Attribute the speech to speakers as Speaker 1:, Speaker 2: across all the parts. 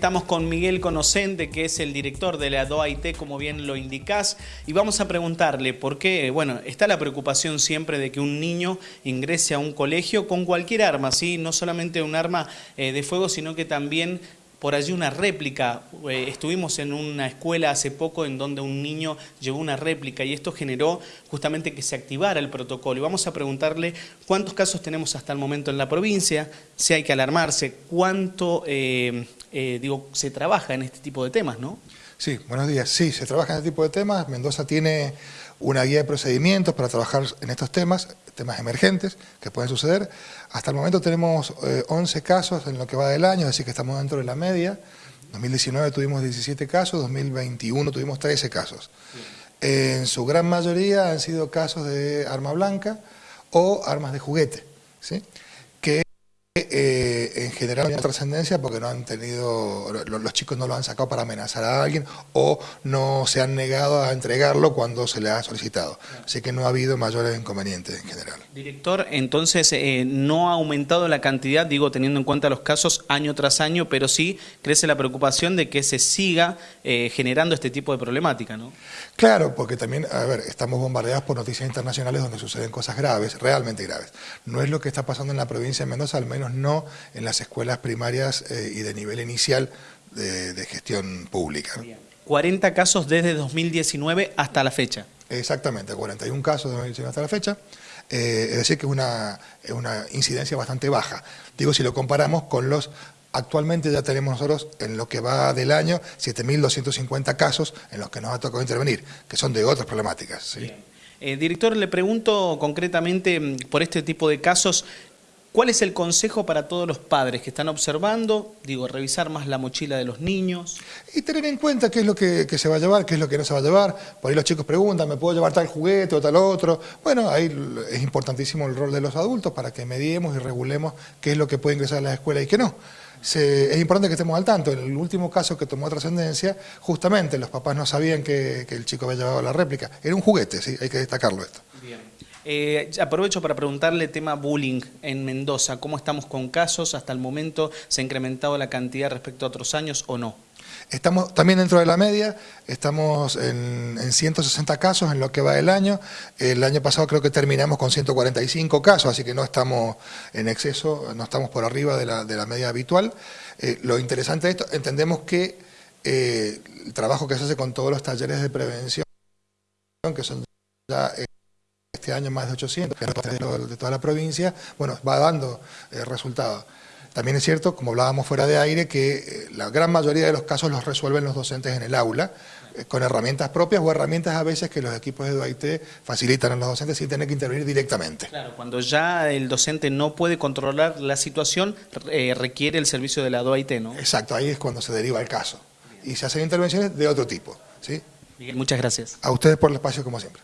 Speaker 1: estamos con Miguel Conocente, que es el director de la DOAIT, como bien lo indicás, y vamos a preguntarle por qué, bueno, está la preocupación siempre de que un niño ingrese a un colegio con cualquier arma, ¿sí? No solamente un arma eh, de fuego, sino que también por allí una réplica. Eh, estuvimos en una escuela hace poco en donde un niño llevó una réplica y esto generó justamente que se activara el protocolo. Y vamos a preguntarle cuántos casos tenemos hasta el momento en la provincia, si hay que alarmarse, cuánto eh, eh, digo, se trabaja en este tipo de temas, ¿no?
Speaker 2: Sí, buenos días. Sí, se trabaja en este tipo de temas. Mendoza tiene una guía de procedimientos para trabajar en estos temas, temas emergentes que pueden suceder. Hasta el momento tenemos 11 eh, casos en lo que va del año, es decir, que estamos dentro de la media. 2019 tuvimos 17 casos, 2021 tuvimos 13 casos. En su gran mayoría han sido casos de arma blanca o armas de juguete, ¿sí? Eh, en general no hay trascendencia porque no han tenido, los chicos no lo han sacado para amenazar a alguien o no se han negado a entregarlo cuando se le ha solicitado. Así que no ha habido mayores inconvenientes en general.
Speaker 1: Director, entonces eh, no ha aumentado la cantidad, digo teniendo en cuenta los casos año tras año, pero sí crece la preocupación de que se siga eh, generando este tipo de problemática, ¿no?
Speaker 2: Claro, porque también, a ver, estamos bombardeados por noticias internacionales donde suceden cosas graves, realmente graves. No es lo que está pasando en la provincia de Mendoza, al menos no en las escuelas primarias eh, y de nivel inicial de, gestión pública.
Speaker 1: 40 casos desde 2019 hasta la fecha.
Speaker 2: Exactamente, 41 casos desde 2019 hasta la fecha. Eh, es decir, que es una, una incidencia bastante baja. Digo, si lo comparamos con los Actualmente ya tenemos nosotros, en lo que va del año, 7.250 casos en los que nos ha tocado intervenir, que son de otras problemáticas.
Speaker 1: Eh, director, le pregunto concretamente mm, por este tipo de casos, ¿Cuál es el consejo para todos los padres que están observando? Digo, revisar más la mochila de los niños.
Speaker 2: Y tener en cuenta qué es lo que, se va a llevar, qué es lo que no se va a llevar. Por ahí los chicos preguntan, ¿me puedo llevar tal juguete o tal otro? Bueno, ahí es importantísimo el rol de los adultos para que mediemos y regulemos qué es lo que puede ingresar a la escuela y qué no. es importante que estemos al tanto. En el último caso que tomó trascendencia, justamente los papás no sabían que, que, el chico había llevado la réplica. Era un juguete, sí, hay que destacarlo esto.
Speaker 1: Bien. Eh, aprovecho para preguntarle tema bullying en Mendoza. ¿Cómo estamos con casos? ¿Hasta el momento se ha incrementado la cantidad respecto a otros años o no?
Speaker 2: Estamos también dentro de la media, estamos en, 160 casos en lo que va del año. El año pasado creo que terminamos con 145 casos, así que no estamos en exceso, no estamos por arriba de la, media habitual. Eh, lo interesante de esto, entendemos que eh, el trabajo que se hace con todos los talleres de prevención, que son ya este año más de 800, de toda la provincia, bueno, va dando eh, resultados. También es cierto, como hablábamos fuera de aire, que eh, la gran mayoría de los casos los resuelven los docentes en el aula, eh, con herramientas propias o herramientas a veces que los equipos de DOIT facilitan a los docentes sin tener que intervenir directamente.
Speaker 1: Claro, cuando ya el docente no puede controlar la situación, requiere el servicio de la DOIT, ¿no?
Speaker 2: Exacto, ahí es cuando se deriva el caso. Y se hacen intervenciones de otro tipo. ¿sí?
Speaker 1: Miguel, muchas gracias.
Speaker 2: A ustedes por el espacio, como siempre.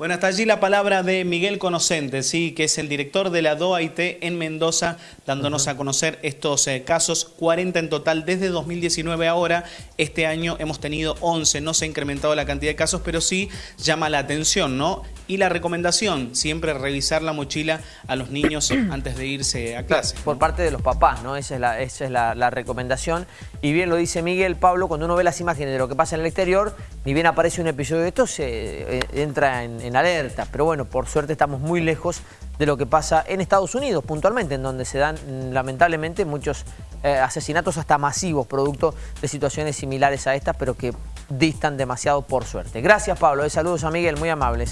Speaker 1: Bueno, hasta allí la palabra de Miguel Conocente, sí, que es el director de la DOAIT en Mendoza, dándonos a conocer estos eh, casos, 40 en total desde 2019 ahora. Este año hemos tenido 11, no se ha incrementado la cantidad de casos, pero sí llama la atención, ¿no? Y la recomendación, siempre revisar la mochila a los niños antes de irse a clase.
Speaker 3: Por parte de los papás, ¿no? Esa es, la, esa es la, recomendación. Y bien lo dice Miguel, Pablo, cuando uno ve las imágenes de lo que pasa en el exterior, ni bien aparece un episodio de esto, se eh, entra en alerta. Pero bueno, por suerte estamos muy lejos de lo que pasa en Estados Unidos, puntualmente, en donde se dan mm, lamentablemente muchos eh, asesinatos hasta masivos, producto de situaciones similares a estas, pero que distan demasiado por suerte. Gracias Pablo, de saludos a Miguel, muy amables.